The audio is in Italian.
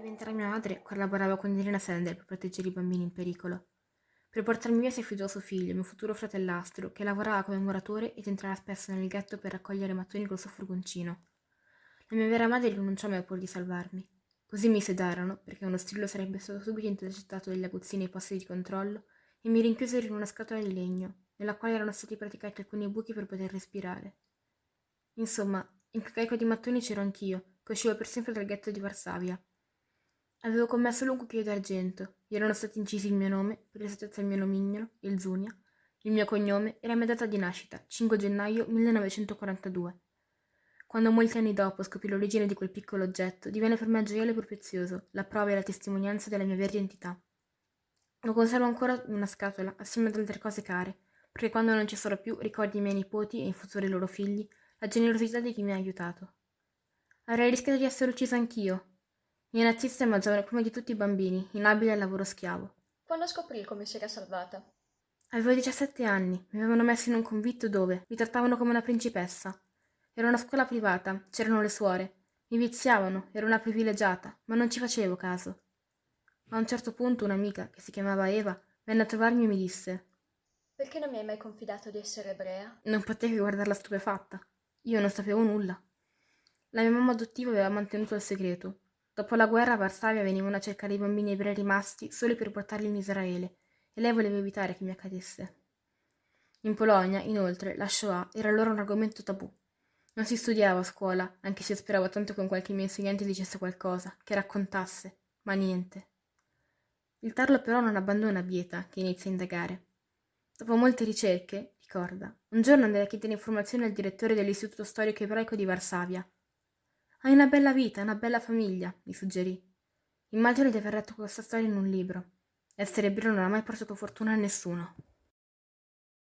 mentre mia madre collaborava con Irina Sender per proteggere i bambini in pericolo. Per portarmi via si affidò suo figlio, mio futuro fratellastro, che lavorava come muratore ed entrava spesso nel ghetto per raccogliere mattoni col suo furgoncino. La mia vera madre rinunciò mai pur di salvarmi. Così mi sedarono, perché uno strillo sarebbe stato subito intercettato dagli aguzzini ai posti di controllo, e mi rinchiusero in una scatola di legno, nella quale erano stati praticati alcuni buchi per poter respirare. Insomma, in quel carico di mattoni c'ero anch'io, che uscivo per sempre dal ghetto di Varsavia. Avevo commesso lungo cucchiaio d'argento, gli erano stati incisi il mio nome, per esattezza il mio nomignolo, il Zunia, il mio cognome e la mia data di nascita, 5 gennaio 1942. Quando molti anni dopo scoprì l'origine di quel piccolo oggetto, divenne per me gioiello prezioso, la prova e la testimonianza della mia vera identità. Lo conservo ancora in una scatola, assieme ad altre cose care, perché quando non ci sarò più ricordi i miei nipoti e in futuro i loro figli la generosità di chi mi ha aiutato. Avrei rischiato di essere ucciso anch'io, i nazisti mangiavano prima di tutti i bambini, inabili al lavoro schiavo. Quando scoprì come si era salvata? Avevo 17 anni, mi avevano messo in un convitto dove mi trattavano come una principessa. Era una scuola privata, c'erano le suore. Mi viziavano, ero una privilegiata, ma non ci facevo caso. A un certo punto un'amica, che si chiamava Eva, venne a trovarmi e mi disse Perché non mi hai mai confidato di essere ebrea? Non potevi guardarla stupefatta. Io non sapevo nulla. La mia mamma adottiva aveva mantenuto il segreto, Dopo la guerra a Varsavia venivano a cercare i bambini ebrei rimasti solo per portarli in Israele e lei voleva evitare che mi accadesse. In Polonia, inoltre, la Shoah era allora un argomento tabù. Non si studiava a scuola, anche se speravo tanto che un qualche mio insegnante dicesse qualcosa, che raccontasse, ma niente. Il tarlo però non abbandona Bieta, che inizia a indagare. Dopo molte ricerche, ricorda, un giorno andai a chiedere informazioni al direttore dell'Istituto Storico Ebraico di Varsavia, hai una bella vita, una bella famiglia, mi suggerì. Immagino di aver letto questa storia in un libro. Essere ebreo non ha mai portato fortuna a nessuno.